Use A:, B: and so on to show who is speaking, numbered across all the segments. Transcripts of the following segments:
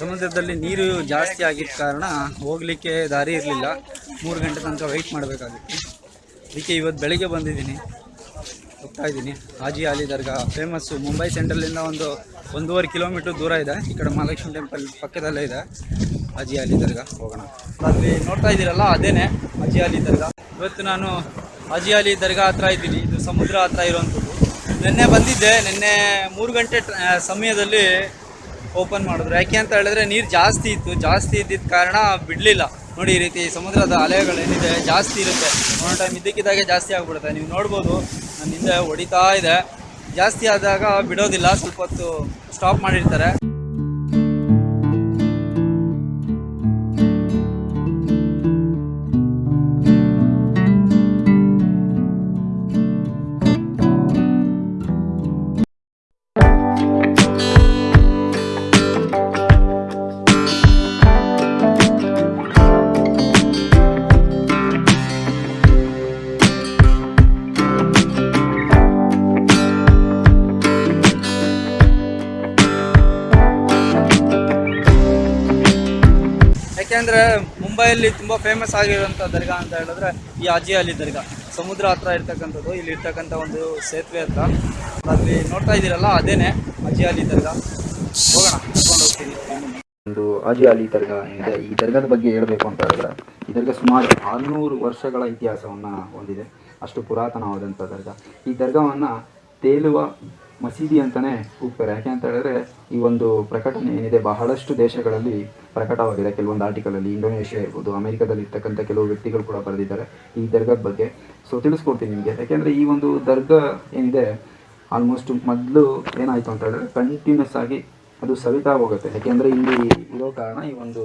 A: ಸಮುದ್ರದಲ್ಲಿ ನೀರು ಜಾಸ್ತಿ ಆಗಿದ್ದ ಕಾರಣ ಹೋಗಲಿಕ್ಕೆ ದಾರಿ ಇರಲಿಲ್ಲ. ಮೂರು ಗಂಟೆ ತನಕ ವೆಯ್ಟ್ ಮಾಡಬೇಕಾಗಿತ್ತು. ಅದಕ್ಕೆ ಇವತ್ತು ಬೆಳಗ್ಗೆ ಬಂದಿದ್ದೀನಿ. ಹೋಗ್ತಾ ಇದ್ದೀನಿ. ಹಾಜಿ ಅಲಿ ದರ್ಗಾ. ಫೇಮಸ್ಸು ಮುಂಬೈ ಸೆಂಟ್ರಲಿಂದ ಒಂದು ಒಂದೂವರೆ ಕಿಲೋಮೀಟ್ರ್ ದೂರ ಇದೆ. ಈ ಕಡೆ ಮಹಾಲಕ್ಷ್ಮಿ ಟೆಂಪಲ್ ಪಕ್ಕದಲ್ಲೇ ಇದೆ. ಹಾಜಿ ಅಲಿ ದರ್ಗಾ. ಹೋಗೋಣ. ಅಲ್ಲಿ ನೋಡ್ತಾ ಇದ್ದೀರಲ್ಲ, ಅದೇನೆ ಹಾಜಿ ಅಲಿ ದರ್ಗಾ. ಇವತ್ತು ನಾನು ಹಾಜಿ ಅಲಿ ದರ್ಗಾ ಹತ್ರ ಇದ್ದೀನಿ. ಇದು ಸಮುದ್ರ ಹತ್ರ ಇರುವಂಥದ್ದು. ನಿನ್ನೆ ಬಂದಿದ್ದೆ. ನಿನ್ನೆ ಮೂರು ಗಂಟೆ ಸಮಯದಲ್ಲಿ ಓಪನ್ ಮಾಡಿದ್ರು. ಯಾಕೆ ಅಂತ ಹೇಳಿದ್ರೆ ನೀರು ಜಾಸ್ತಿ ಇತ್ತು. ಜಾಸ್ತಿ ಇದ್ದಿದ್ದ ಕಾರಣ ಬಿಡಲಿಲ್ಲ. ನೋಡಿ ಈ ರೀತಿ ಸಮುದ್ರದ ಅಲೆಗಳೇನಿದೆ, ಜಾಸ್ತಿ ಇರುತ್ತೆ. ಒಂದು ಟೈಮ್ ಇದ್ದಕ್ಕಿದ್ದಾಗೆ ಜಾಸ್ತಿ ಆಗಿಬಿಡುತ್ತೆ. ನೀವು ನೋಡ್ಬೋದು ನನ್ನ ಹಿಂದೆ ಹೊಡಿತಾ ಇದೆ. ಜಾಸ್ತಿ ಆದಾಗ ಬಿಡೋದಿಲ್ಲ. ಸ್ವಲ್ಪ ಹೊತ್ತು ಸ್ಟಾಪ್ ಮಾಡಿರ್ತಾರೆ. ಯಾಕೆಂದರೆ ಮುಂಬೈಯಲ್ಲಿ ತುಂಬ ಫೇಮಸ್ ಆಗಿರುವಂಥ ದರ್ಗಾ ಅಂತ ಹೇಳಿದ್ರೆ ಈ ಅಜಿ ಅಲಿ ದರ್ಗಾ. ಸಮುದ್ರ ಹತ್ರ ಇರ್ತಕ್ಕಂಥದ್ದು, ಇಲ್ಲಿ ಇರ್ತಕ್ಕಂಥ ಒಂದು ಸೇತುವೆ ಹತ್ರ. ಅಲ್ಲಿ ನೋಡ್ತಾ ಇದ್ದೀರಲ್ಲ, ಅದೇನೆ ಅಲಿ ದರ್ಗಾ. ಹೋಗೋಣ ಕರ್ಕೊಂಡು ಹೋಗ್ತೀನಿ.
B: ಒಂದು ಅಜಿ ಅಲಿ ದರ್ಗಾ ಏನಿದೆ ಈ ದರ್ಗಾದ ಬಗ್ಗೆ ಹೇಳಬೇಕು ಅಂತ ಹೇಳಿದ್ರೆ, ಈ ದರ್ಗಾ ಸುಮಾರು ಆರುನೂರು ವರ್ಷಗಳ ಇತಿಹಾಸವನ್ನು ಹೊಂದಿದೆ. ಅಷ್ಟು ಪುರಾತನವಾದಂಥ ದರ್ಗಾ. ಈ ದರ್ಗಾವನ್ನು ತೇಲುವ ಮಸೀದಿ ಅಂತಲೇ ಕೂಗ್ತಾರೆ ಯಾಕೆ ಅಂತ ಹೇಳಿದ್ರೆ ಈ ಒಂದು ಪ್ರಕಟಣೆ ಏನಿದೆ, ಬಹಳಷ್ಟು ದೇಶಗಳಲ್ಲಿ ಪ್ರಕಟವಾಗಿದೆ. ಕೆಲವೊಂದು ಆರ್ಟಿಕಲಲ್ಲಿ ಇಂಡೋನೇಷ್ಯಾ ಇರ್ಬೋದು, ಅಮೆರಿಕದಲ್ಲಿ ಇರ್ತಕ್ಕಂಥ ಕೆಲವು ವ್ಯಕ್ತಿಗಳು ಕೂಡ ಬರೆದಿದ್ದಾರೆ ಈ ದರ್ಗದ ಬಗ್ಗೆ. ಸೊ ತಿಳಿಸ್ಕೊಡ್ತೀನಿ ನಿಮಗೆ. ಯಾಕೆಂದರೆ ಈ ಒಂದು ದರ್ಗಾ ಏನಿದೆ ಆಲ್ಮೋಸ್ಟ್ ಮೊದಲು ಏನಾಯಿತು ಅಂತ ಹೇಳಿದ್ರೆ ಕಂಟಿನ್ಯೂಸ್ ಆಗಿ ಅದು ಸವಿತಾ ಹೋಗುತ್ತೆ. ಯಾಕೆಂದರೆ ಇಲ್ಲಿ ಇರೋ ಕಾರಣ ಈ ಒಂದು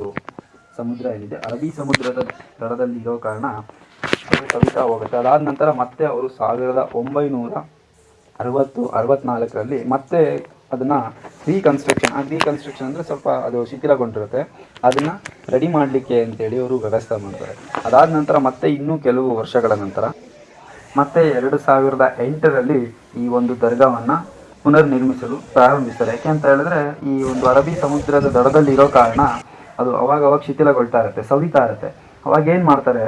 B: ಸಮುದ್ರ ಏನಿದೆ, ಅರಬ್ಬಿ ಸಮುದ್ರದ ದಡದಲ್ಲಿ ಇರೋ ಕಾರಣ ಅದು ಸವಿತಾ ಹೋಗುತ್ತೆ. ಅದಾದ ನಂತರ ಮತ್ತೆ ಅವರು ಸಾವಿರದ ಒಂಬೈನೂರ ಅರವತ್ತು, ಅರವತ್ನಾಲ್ಕರಲ್ಲಿ ಮತ್ತೆ ಅದನ್ನು ರೀಕನ್ಸ್ಟ್ರಕ್ಷನ್ ಆ ರೀಕನ್ಸ್ಟ್ರಕ್ಷನ್ ಅಂದರೆ ಸ್ವಲ್ಪ ಅದು ಶಿಥಿಲಗೊಂಡಿರುತ್ತೆ. ಅದನ್ನು ರೆಡಿ ಮಾಡಲಿಕ್ಕೆ ಅಂತೇಳಿ ಅವರು ವ್ಯವಸ್ಥೆ ಮಾಡ್ತಾರೆ. ಅದಾದ ನಂತರ ಮತ್ತೆ ಇನ್ನೂ ಕೆಲವು ವರ್ಷಗಳ ನಂತರ ಮತ್ತೆ ಎರಡು ಸಾವಿರದ ಎಂಟರಲ್ಲಿ ಈ ಒಂದು ದರ್ಗಾವನ್ನು ಪುನರ್ನಿರ್ಮಿಸಲು ಪ್ರಾರಂಭಿಸ್ತಾರೆ. ಯಾಕೆ ಅಂತ ಹೇಳಿದ್ರೆ ಈ ಒಂದು ಅರಬ್ಬಿ ಸಮುದ್ರದ ದಡದಲ್ಲಿ ಇರೋ ಕಾರಣ ಅದು ಅವಾಗ ಅವಾಗ ಶಿಥಿಲಗೊಳ್ತಾ ಇರುತ್ತೆ, ಸವಿತಾ ಇರುತ್ತೆ. ಅವಾಗ ಏನು ಮಾಡ್ತಾರೆ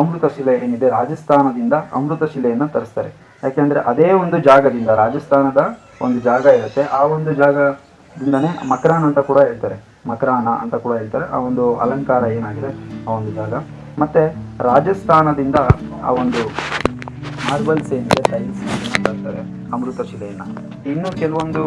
B: ಅಮೃತ ಶಿಲೆ ಏನಿದೆ, ರಾಜಸ್ಥಾನದಿಂದ ಅಮೃತ ಶಿಲೆಯನ್ನು ತರಿಸ್ತಾರೆ. ಯಾಕೆಂದರೆ ಅದೇ ಒಂದು ಜಾಗದಿಂದ, ರಾಜಸ್ಥಾನದ ಒಂದು ಜಾಗ ಇರುತ್ತೆ. ಆ ಒಂದು ಜಾಗದಿಂದನೇ ಮಕರಾನ್ ಅಂತ ಕೂಡ ಹೇಳ್ತಾರೆ. ಮಕರಾನ ಅಂತ ಕೂಡ ಹೇಳ್ತಾರೆ. ಆ ಒಂದು ಅಲಂಕಾರ ಏನಾಗಿದೆ? ಆ ಒಂದು ಜಾಗ. ಮತ್ತು ರಾಜಸ್ಥಾನದಿಂದ ಆ ಒಂದು ಮಾರ್ಬಲ್ಸ್ ಏನಿದೆ, ಟೈಲ್ಸ್ ತರ್ತಾರೆ ಅಮೃತ ಶಿಲೆಯನ್ನು. ಇನ್ನು ಕೆಲವೊಂದು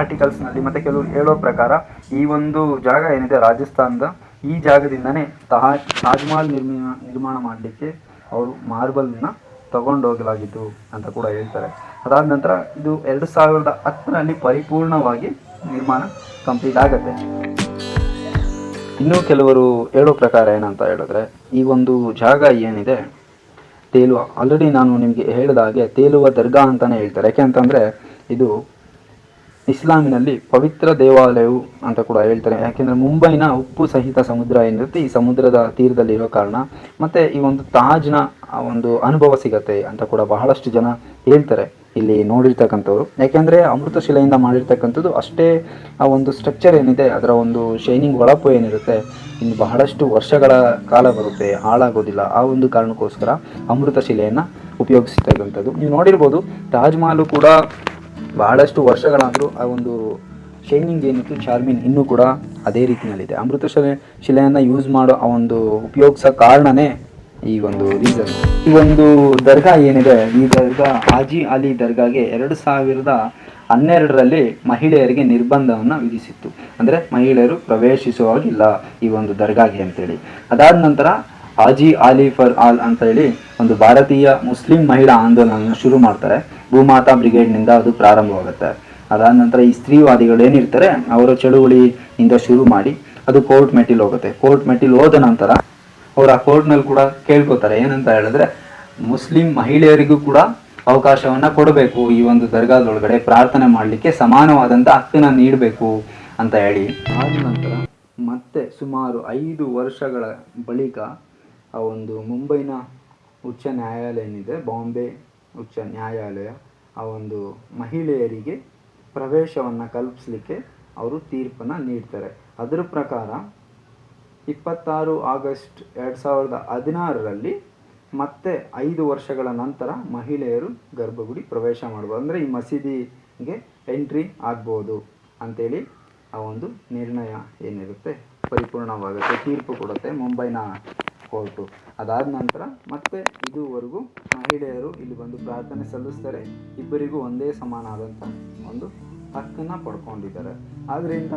B: ಆರ್ಟಿಕಲ್ಸ್ನಲ್ಲಿ ಮತ್ತು ಕೆಲವರು ಹೇಳೋ ಪ್ರಕಾರ ಈ ಒಂದು ಜಾಗ ಏನಿದೆ, ರಾಜಸ್ಥಾನದ ಈ ಜಾಗದಿಂದನೇ ತಾಜ್, ತಾಜ್ಮಹಲ್ ನಿರ್ಮಾಣ ನಿರ್ಮಾಣ ಮಾಡಲಿಕ್ಕೆ ಅವರು ಮಾರ್ಬಲ್ನ ತಗೊಂಡೋಗಲಾಗಿತ್ತು ಅಂತ ಕೂಡ ಹೇಳ್ತಾರೆ. ಅದಾದ ನಂತರ ಇದು ಎರಡು ಸಾವಿರದ ಹತ್ತರಲ್ಲಿ ಪರಿಪೂರ್ಣವಾಗಿ ನಿರ್ಮಾಣ ಕಂಪ್ಲೀಟ್ ಆಗುತ್ತೆ. ಇನ್ನೂ ಕೆಲವರು ಹೇಳೋ ಪ್ರಕಾರ ಏನಂತ ಹೇಳಿದ್ರೆ, ಈ ಒಂದು ಜಾಗ ಏನಿದೆ, ತೇಲುವ ಆಲ್ರೆಡಿ ನಾನು ನಿಮಗೆ ಹೇಳಿದ ಹಾಗೆ ತೇಲುವ ದರ್ಗಾ ಅಂತಲೇ ಹೇಳ್ತಾರೆ. ಯಾಕೆ ಅಂತಂದರೆ, ಇದು ಇಸ್ಲಾಮಿನಲ್ಲಿ ಪವಿತ್ರ ದೇವಾಲಯವು ಅಂತ ಕೂಡ ಹೇಳ್ತಾರೆ. ಯಾಕೆಂದರೆ ಮುಂಬೈನ ಉಪ್ಪು ಸಹಿತ ಸಮುದ್ರ ಏನಿರುತ್ತೆ ಈ ಸಮುದ್ರದ ತೀರದಲ್ಲಿರೋ ಕಾರಣ ಮತ್ತು ಈ ಒಂದು ತಾಜ್ನ ಒಂದು ಅನುಭವ ಸಿಗತ್ತೆ ಅಂತ ಕೂಡ ಬಹಳಷ್ಟು ಜನ ಹೇಳ್ತಾರೆ. ಇಲ್ಲಿ ನೋಡಿರ್ತಕ್ಕಂಥವ್ರು. ಯಾಕೆಂದರೆ ಅಮೃತ ಶಿಲೆಯಿಂದ ಮಾಡಿರ್ತಕ್ಕಂಥದ್ದು ಅಷ್ಟೇ ಆ ಒಂದು ಸ್ಟ್ರಕ್ಚರ್ ಏನಿದೆ, ಅದರ ಒಂದು ಶೈನಿಂಗ್ ಹೊಳಪು ಏನಿರುತ್ತೆ, ಇನ್ನು ಬಹಳಷ್ಟು ವರ್ಷಗಳ ಕಾಲ ಬರುತ್ತೆ, ಹಾಳಾಗೋದಿಲ್ಲ. ಆ ಒಂದು ಕಾರಣಕ್ಕೋಸ್ಕರ ಅಮೃತ ಶಿಲೆಯನ್ನು ಉಪಯೋಗಿಸ್ತಕ್ಕಂಥದ್ದು ನೀವು ನೋಡಿರ್ಬೋದು, ತಾಜ್ ಮಹಲ್ ಕೂಡ ಬಹಳಷ್ಟು ವರ್ಷಗಳಾದರೂ ಆ ಒಂದು ಶೈನಿಂಗ್ ಏನಿತ್ತು, ಚಾರ್ಮಿನ್ ಇನ್ನೂ ಕೂಡ ಅದೇ ರೀತಿಯಲ್ಲಿದೆ. ಅಮೃತ ಶಿಲೆ, ಶಿಲೆಯನ್ನು ಯೂಸ್ ಮಾಡೋ ಆ ಒಂದು ಉಪಯೋಗಿಸೋ ಕಾರಣನೇ ಈ ಒಂದು ರೀಸನ್ ಈ ಒಂದು ದರ್ಗಾ ಏನಿದೆ, ಈ ದರ್ಗಾ, ಹಾಜಿ ಅಲಿ ದರ್ಗಾಗೆ ಎರಡು ಸಾವಿರದ ಹನ್ನೆರಡರಲ್ಲಿ ಮಹಿಳೆಯರಿಗೆ ನಿರ್ಬಂಧವನ್ನು ವಿಧಿಸಿತ್ತು. ಅಂದರೆ ಮಹಿಳೆಯರು ಪ್ರವೇಶಿಸುವಾಗಿಲ್ಲ ಈ ಒಂದು ದರ್ಗಾಗೆ ಅಂತೇಳಿ. ಅದಾದ ನಂತರ ಹಾಜಿ ಆಲಿ ಫರ್ ಆಲ್ ಅಂತ ಹೇಳಿ ಒಂದು ಭಾರತೀಯ ಮುಸ್ಲಿಂ ಮಹಿಳಾ ಆಂದೋಲನ ಶುರು ಮಾಡ್ತಾರೆ. ಭೂಮಾತಾ ಬ್ರಿಗೇಡ್ನಿಂದ ಅದು ಪ್ರಾರಂಭವಾಗುತ್ತೆ. ಅದಾದ ನಂತರ ಈ ಸ್ತ್ರೀವಾದಿಗಳು ಏನಿರ್ತಾರೆ, ಅವರ ಚಳುವಳಿಯಿಂದ ಶುರು ಮಾಡಿ ಅದು ಕೋರ್ಟ್ ಮೆಟ್ಟಿಲ್ ಹೋಗುತ್ತೆ. ಕೋರ್ಟ್ ಮೆಟ್ಟಿಲ್ ಹೋದ ನಂತರ ಅವರು ಆ ಕೋರ್ಟ್ನಲ್ಲಿ ಕೂಡ ಕೇಳ್ಕೊತಾರೆ, ಏನಂತ ಹೇಳಿದ್ರೆ ಮುಸ್ಲಿಂ ಮಹಿಳೆಯರಿಗೂ ಕೂಡ ಅವಕಾಶವನ್ನ ಕೊಡಬೇಕು. ಈ ಒಂದು ದರ್ಗಾದೊಳಗಡೆ ಪ್ರಾರ್ಥನೆ ಮಾಡಲಿಕ್ಕೆ ಸಮಾನವಾದಂಥ ಹಕ್ಕನ್ನ ನೀಡಬೇಕು ಅಂತ ಹೇಳಿ. ಆದ ನಂತರ ಮತ್ತೆ ಸುಮಾರು ಐದು ವರ್ಷಗಳ ಬಳಿಕ ಆ ಒಂದು ಮುಂಬೈನ ಉಚ್ಚ ನ್ಯಾಯಾಲಯ ಏನಿದೆ ಬಾಂಬೆ ಉಚ್ಚ ನ್ಯಾಯಾಲಯ ಆ ಒಂದು ಮಹಿಳೆಯರಿಗೆ ಪ್ರವೇಶವನ್ನು ಕಲ್ಪಿಸಲಿಕ್ಕೆ ಅವರು ತೀರ್ಪನ್ನು ನೀಡ್ತಾರೆ. ಅದರ ಪ್ರಕಾರ ಇಪ್ಪತ್ತಾರು ಆಗಸ್ಟ್ ಎರಡು ಸಾವಿರದ ಹದಿನಾರರಲ್ಲಿ ಮತ್ತೆ ಐದು ವರ್ಷಗಳ ನಂತರ ಮಹಿಳೆಯರು ಗರ್ಭಗುಡಿ ಪ್ರವೇಶ ಮಾಡ್ಬೋದು. ಅಂದರೆ ಈ ಮಸೀದಿಗೆ ಎಂಟ್ರಿ ಆಗ್ಬೋದು ಅಂತೇಳಿ ಆ ಒಂದು ನಿರ್ಣಯ ಏನಿರುತ್ತೆ? ಪರಿಪೂರ್ಣವಾಗುತ್ತೆ, ತೀರ್ಪು ಕೊಡುತ್ತೆ ಮುಂಬೈನ ಕೋರ್ಟು. ಅದಾದ ನಂತರ ಮತ್ತೆ ಇದುವರೆಗೂ ಮಹಿಳೆಯರು ಇಲ್ಲಿ ಬಂದು ಪ್ರಾರ್ಥನೆ ಸಲ್ಲಿಸ್ತಾರೆ. ಇಬ್ಬರಿಗೂ ಒಂದೇ ಸಮಾನವಾದಂಥ ಒಂದು ಹಕ್ಕನ್ನು ಪಡ್ಕೊಂಡಿದ್ದಾರೆ. ಆದ್ದರಿಂದ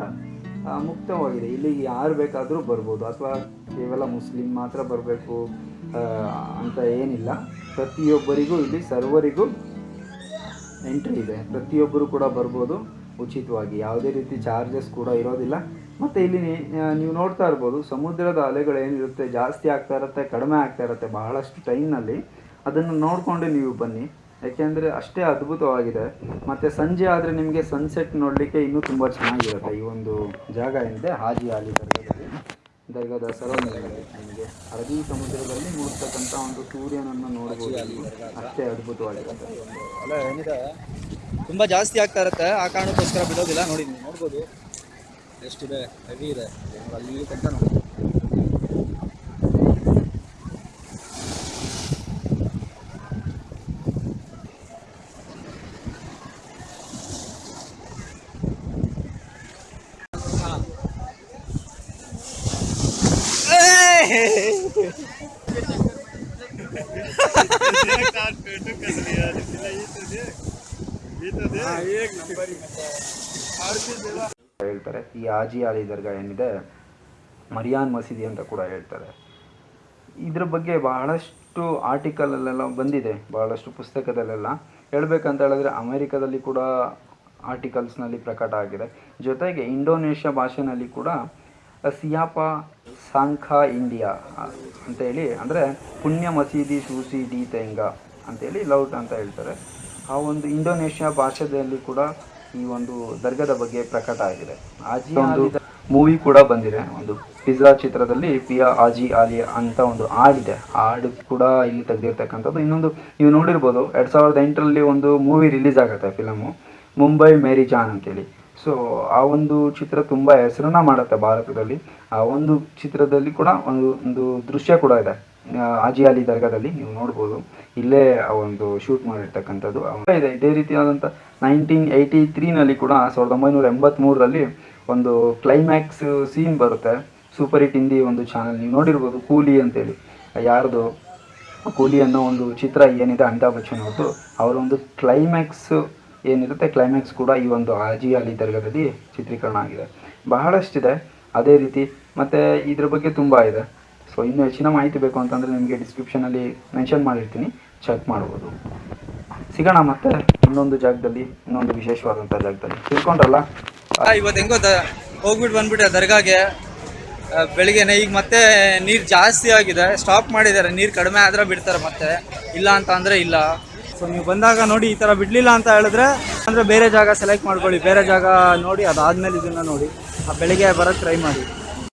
B: ಮುಕ್ತವಾಗಿದೆ. ಇಲ್ಲಿಗೆ ಯಾರು ಬೇಕಾದರೂ ಬರ್ಬೋದು. ಅಥವಾ ಕೇವಲ ಮುಸ್ಲಿಂ ಮಾತ್ರ ಬರಬೇಕು ಅಂತ ಏನಿಲ್ಲ. ಪ್ರತಿಯೊಬ್ಬರಿಗೂ ಇಲ್ಲಿ ಸರ್ವರಿಗೂ ಎಂಟ್ರಿ ಇದೆ. ಪ್ರತಿಯೊಬ್ಬರು ಕೂಡ ಬರ್ಬೋದು. ಉಚಿತವಾಗಿ. ಯಾವುದೇ ರೀತಿ ಚಾರ್ಜಸ್ ಕೂಡ ಇರೋದಿಲ್ಲ. ಮತ್ತು ಇಲ್ಲಿ ನೀವು ನೋಡ್ತಾ ಇರ್ಬೋದು ಸಮುದ್ರದ ಅಲೆಗಳು ಏನಿರುತ್ತೆ ಜಾಸ್ತಿ ಆಗ್ತಾ ಇರುತ್ತೆ ಕಡಿಮೆ ಆಗ್ತಾ ಇರುತ್ತೆ ಬಹಳಷ್ಟು ಟೈಮ್ನಲ್ಲಿ ಅದನ್ನು ನೋಡಿಕೊಂಡು ನೀವು ಬನ್ನಿ. ಯಾಕೆಂದರೆ ಅಷ್ಟೇ ಅದ್ಭುತವಾಗಿದೆ. ಮತ್ತು ಸಂಜೆ ಆದರೆ ನಿಮಗೆ ಸನ್ಸೆಟ್ ನೋಡಲಿಕ್ಕೆ ಇನ್ನೂ ತುಂಬ ಚೆನ್ನಾಗಿರುತ್ತೆ. ಈ ಒಂದು ಜಾಗ ಏನಿದೆ ಹಾಜಿ ಆಲಿ ದರ್ಗಾದಲ್ಲಿ ದರ್ಗಾದ ಸರೌಂಡಿಂಗಲ್ಲಿ ನಿಮಗೆ ಅರಬ್ಬಿ ಸಮುದ್ರದಲ್ಲಿ ಮೂಡ್ತಕ್ಕಂಥ ಒಂದು ಸೂರ್ಯನನ್ನು ನೋಡಬಹುದು. ಅಷ್ಟೇ ಅದ್ಭುತವಾಗಿರುತ್ತೆ.
A: ಅಲ್ಲ ಏನಿದೆ? ತುಂಬ ಜಾಸ್ತಿ ಆಗ್ತಾ ಇರುತ್ತೆ. ಆ ಕಾರಣಕ್ಕೋಸ್ಕರ ಬಿಡೋದಿಲ್ಲ. ನೋಡಿ ನೀವು ನೋಡ್ಬೋದು. ಎಷ್ಟಿದೆ ಹೆವಿ ಇದೆ ಅಲ್ಲಿ ತನಕ ನೋಡಿ
B: ಹೇಳ್ತಾರೆ ಈ ಆಜಿ ಆಲಿ ದರ್ಗಾ ಏನಿದೆ, ಮರಿಯಾನ್ ಮಸೀದಿ ಅಂತ ಕೂಡ ಹೇಳ್ತಾರೆ. ಇದ್ರ ಬಗ್ಗೆ ಬಹಳಷ್ಟು ಆರ್ಟಿಕಲಲ್ಲೆಲ್ಲ ಬಂದಿದೆ, ಬಹಳಷ್ಟು ಪುಸ್ತಕದಲ್ಲೆಲ್ಲ. ಹೇಳ್ಬೇಕಂತ ಹೇಳಿದ್ರೆ ಅಮೆರಿಕದಲ್ಲಿ ಕೂಡ ಆರ್ಟಿಕಲ್ಸ್ನಲ್ಲಿ ಪ್ರಕಟ ಆಗಿದೆ. ಜೊತೆಗೆ ಇಂಡೋನೇಷ್ಯಾ ಭಾಷೆನಲ್ಲಿ ಕೂಡ ಸಿಯಾಪ ಸಾಂಖಾ ಇಂಡಿಯಾ ಅಂತೇಳಿ ಅಂದರೆ ಪುಣ್ಯ ಮಸೀದಿ ಸೂಸಿ ಡಿ ತೆಂಗ ಅಂತೇಳಿ ಲೌಟ್ ಅಂತ ಹೇಳ್ತಾರೆ. ಆ ಒಂದು ಇಂಡೋನೇಷ್ಯಾ ಭಾಷೆಯಲ್ಲಿ ಕೂಡ ಈ ಒಂದು ದರ್ಗದ ಬಗ್ಗೆ ಪ್ರಕಟ ಆಗಿದೆ. ಆಜಿ ಒಂದು ಮೂವಿ ಕೂಡ ಬಂದಿದೆ. ಒಂದು ಪಿಜ್ಜಾ ಚಿತ್ರದಲ್ಲಿ ಪಿಯಾ ಆಜಿ ಆಲಿ ಅಂತ ಒಂದು ಹಾಡಿದೆ. ಆ ಹಾಡು ಕೂಡ ಇಲ್ಲಿ ತೆಗೆದಿರ್ತಕ್ಕಂಥದ್ದು. ಇನ್ನೊಂದು ನೀವು ನೋಡಿರ್ಬೋದು ಎರಡು ಸಾವಿರದ ಎಂಟರಲ್ಲಿ ಒಂದು ಮೂವಿ ರಿಲೀಸ್ ಆಗುತ್ತೆ ಫಿಲಮು ಮುಂಬೈ ಮೇರಿ ಜಾನ್ ಅಂತೇಳಿ. ಸೊ ಆ ಒಂದು ಚಿತ್ರ ತುಂಬ ಹೆಸರನ್ನ ಮಾಡುತ್ತೆ ಭಾರತದಲ್ಲಿ. ಆ ಒಂದು ಚಿತ್ರದಲ್ಲಿ ಕೂಡ ಒಂದು ಒಂದು ದೃಶ್ಯ ಕೂಡ ಇದೆ. ಹಾಜಿ ಅಲಿ ದರ್ಗಾದಲ್ಲಿ ನೀವು ನೋಡ್ಬೋದು. ಇಲ್ಲೇ ಆ ಒಂದು ಶೂಟ್ ಮಾಡಿರ್ತಕ್ಕಂಥದ್ದು. ಇದೆ, ಇದೇ ರೀತಿಯಾದಂಥ ನೈನ್ಟೀನ್ ಏಯ್ಟಿ ತ್ರೀನಲ್ಲಿ ಕೂಡ ಸಾವಿರದ ಒಂಬೈನೂರ ಎಂಬತ್ತ್ಮೂರರಲ್ಲಿ ಒಂದು ಕ್ಲೈಮ್ಯಾಕ್ಸ್ ಸೀನ್ ಬರುತ್ತೆ. ಸೂಪರ್ ಹಿಟ್ ಹಿಂದಿ ಒಂದು ಚಾನಲ್ ನೀವು ನೋಡಿರ್ಬೋದು ಕೂಲಿ ಅಂತೇಳಿ. ಯಾರ್ದು? ಕೂಲಿ ಅನ್ನೋ ಒಂದು ಚಿತ್ರ ಏನಿದೆ, ಅಮಿತಾಬ್ ಬಚ್ಚನ್ ಅವ್ರದ್ದು. ಅವರ ಒಂದು ಕ್ಲೈಮ್ಯಾಕ್ಸ್ ಏನಿರುತ್ತೆ ಕ್ಲೈಮ್ಯಾಕ್ಸ್ ಕೂಡ ಈ ಒಂದು ಹಾಜಿ ಅಲಿ ದರ್ಗಾದಲ್ಲಿ ಚಿತ್ರೀಕರಣ ಆಗಿದೆ. ಬಹಳಷ್ಟಿದೆ, ಅದೇ ರೀತಿ. ಮತ್ತು ಇದ್ರ ಬಗ್ಗೆ ತುಂಬ ಇದೆ. ಸೊ ಇನ್ನು ಹೆಚ್ಚಿನ ಮಾಹಿತಿ ಬೇಕು ಅಂತಂದರೆ ನಿಮಗೆ ಡಿಸ್ಕ್ರಿಪ್ಷನಲ್ಲಿ ಮೆನ್ಷನ್ ಮಾಡಿರ್ತೀನಿ. ಚೆಕ್ ಮಾಡ್ಬೋದು. ಸಿಗೋಣ ಮತ್ತೆ ಇನ್ನೊಂದು ಜಾಗದಲ್ಲಿ, ಇನ್ನೊಂದು ವಿಶೇಷವಾದಂಥ ಜಾಗದಲ್ಲಿ. ತಿಳ್ಕೊಂಡ್ರಲ್ಲ?
A: ಇವತ್ತು ಹೆಂಗೋ ಹೋಗ್ಬಿಟ್ಟು ಬಂದ್ಬಿಟ್ಟೆ ದರ್ಗಾಗೆ ಬೆಳಿಗ್ಗೆನೆ ಈಗ ಮತ್ತೆ ನೀರು ಜಾಸ್ತಿ ಆಗಿದೆ. ಸ್ಟಾಪ್ ಮಾಡಿದ್ದಾರೆ. ನೀರು ಕಡಿಮೆ ಆದರೆ ಬಿಡ್ತಾರೆ ಮತ್ತೆ. ಇಲ್ಲ ಅಂತ ಅಂದರೆ ಇಲ್ಲ. ಸೊ ನೀವು ಬಂದಾಗ ನೋಡಿ ಈ ಥರ ಬಿಡಲಿಲ್ಲ ಅಂತ ಹೇಳಿದ್ರೆ, ಅಂದರೆ ಬೇರೆ ಜಾಗ ಸೆಲೆಕ್ಟ್ ಮಾಡ್ಕೊಳ್ಳಿ. ಬೇರೆ ಜಾಗ ನೋಡಿ, ಅದಾದಮೇಲೆ ಇದನ್ನು ನೋಡಿ. ಆ, ಬೆಳಿಗ್ಗೆ ಬರೋಕ್ಕೆ ಟ್ರೈ ಮಾಡಿ.